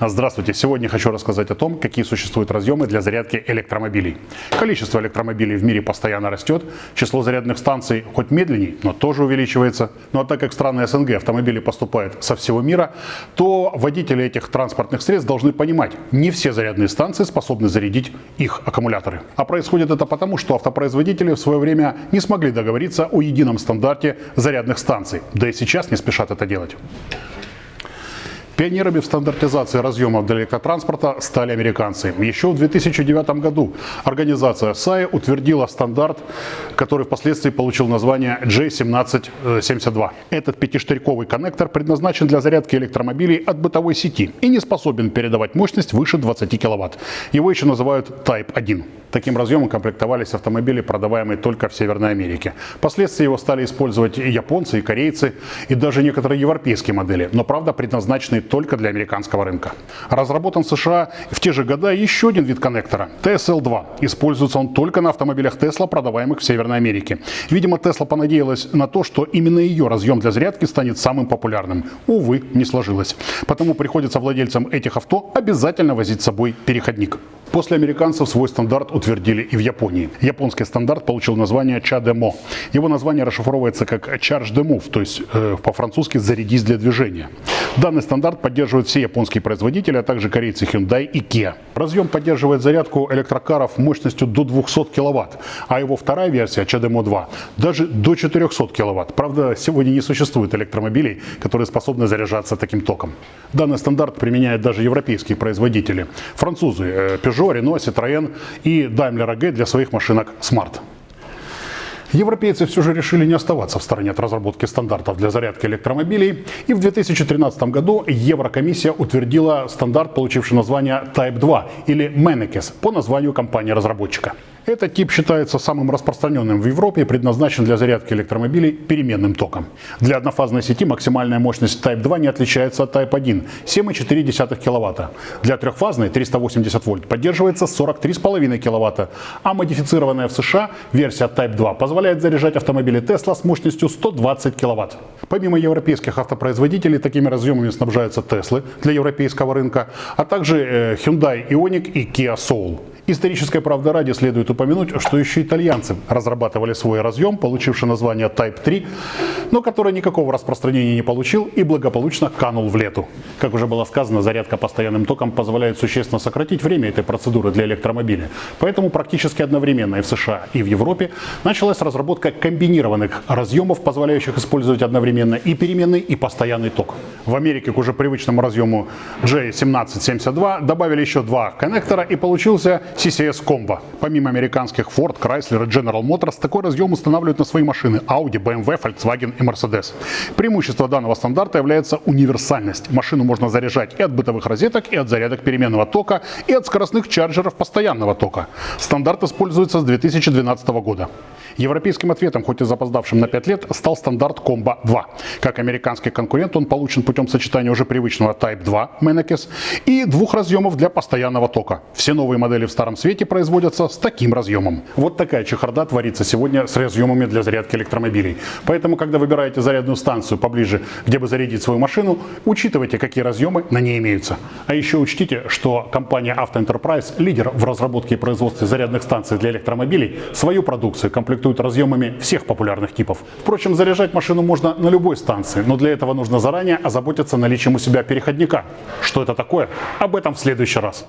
Здравствуйте! Сегодня хочу рассказать о том, какие существуют разъемы для зарядки электромобилей. Количество электромобилей в мире постоянно растет, число зарядных станций хоть медленнее, но тоже увеличивается. Ну а так как в страны СНГ автомобили поступают со всего мира, то водители этих транспортных средств должны понимать, не все зарядные станции способны зарядить их аккумуляторы. А происходит это потому, что автопроизводители в свое время не смогли договориться о едином стандарте зарядных станций, да и сейчас не спешат это делать. Пионерами в стандартизации разъемов для электротранспорта стали американцы. Еще в 2009 году организация SAE утвердила стандарт, который впоследствии получил название J1772. Этот пятиштырьковый коннектор предназначен для зарядки электромобилей от бытовой сети и не способен передавать мощность выше 20 кВт. Его еще называют Type 1. Таким разъемом комплектовались автомобили, продаваемые только в Северной Америке. Впоследствии его стали использовать и японцы, и корейцы, и даже некоторые европейские модели, но правда предназначенные только для американского рынка. Разработан в США в те же года еще один вид коннектора – TSL-2. Используется он только на автомобилях Tesla, продаваемых в Северной Америке. Видимо, Tesla понадеялась на то, что именно ее разъем для зарядки станет самым популярным. Увы, не сложилось. Потому приходится владельцам этих авто обязательно возить с собой переходник. После американцев свой стандарт утвердили и в Японии. Японский стандарт получил название CHAdeMO. Его название расшифровывается как Charge the Move, то есть э, по-французски «зарядись для движения». Данный стандарт поддерживают все японские производители, а также корейцы Hyundai и Kia. Разъем поддерживает зарядку электрокаров мощностью до 200 кВт, а его вторая версия CHAdeMO 2 даже до 400 кВт. Правда, сегодня не существует электромобилей, которые способны заряжаться таким током. Данный стандарт применяют даже европейские производители. Французы э, Peugeot Renault, Citroën и Daimler AG для своих машинок Smart. Европейцы все же решили не оставаться в стороне от разработки стандартов для зарядки электромобилей, и в 2013 году Еврокомиссия утвердила стандарт, получивший название Type 2 или MENECES по названию компании-разработчика. Этот тип считается самым распространенным в Европе и предназначен для зарядки электромобилей переменным током. Для однофазной сети максимальная мощность Type 2 не отличается от Type 1 – 7,4 кВт. Для трехфазной 380 вольт поддерживается 43,5 кВт, а модифицированная в США версия Type 2 позволяет заряжать автомобили Tesla с мощностью 120 кВт. Помимо европейских автопроизводителей, такими разъемами снабжаются Tesla для европейского рынка, а также э, Hyundai Ioniq и Kia Soul. Историческая правда ради следует упомянуть, что еще итальянцы разрабатывали свой разъем, получивший название Type 3, но который никакого распространения не получил и благополучно канул в лету. Как уже было сказано, зарядка постоянным током позволяет существенно сократить время этой процедуры для электромобиля. Поэтому практически одновременно и в США, и в Европе началась разработка комбинированных разъемов, позволяющих использовать одновременно и переменный, и постоянный ток. В Америке к уже привычному разъему J1772 добавили еще два коннектора и получился CCS Combo. Помимо американских Ford, Chrysler и General Motors, такой разъем устанавливают на свои машины Audi, BMW, Volkswagen и Mercedes. Преимущество данного стандарта является универсальность. Машину можно заряжать и от бытовых розеток, и от зарядок переменного тока, и от скоростных чарджеров постоянного тока. Стандарт используется с 2012 года. Европейским ответом, хоть и запоздавшим на 5 лет, стал стандарт Combo 2. Как американский конкурент он получен путем сочетания уже привычного Type 2 Menekes и двух разъемов для постоянного тока. Все новые модели в старом свете производятся с таким разъемом. Вот такая чехарда творится сегодня с разъемами для зарядки электромобилей. Поэтому, когда выбираете зарядную станцию поближе, где бы зарядить свою машину, учитывайте, какие разъемы на ней имеются. А еще учтите, что компания Auto Enterprise, лидер в разработке и производстве зарядных станций для электромобилей, свою продукцию комплектует разъемами всех популярных типов. Впрочем, заряжать машину можно на любой станции, но для этого нужно заранее озаботиться наличием у себя переходника. Что это такое? Об этом в следующий раз.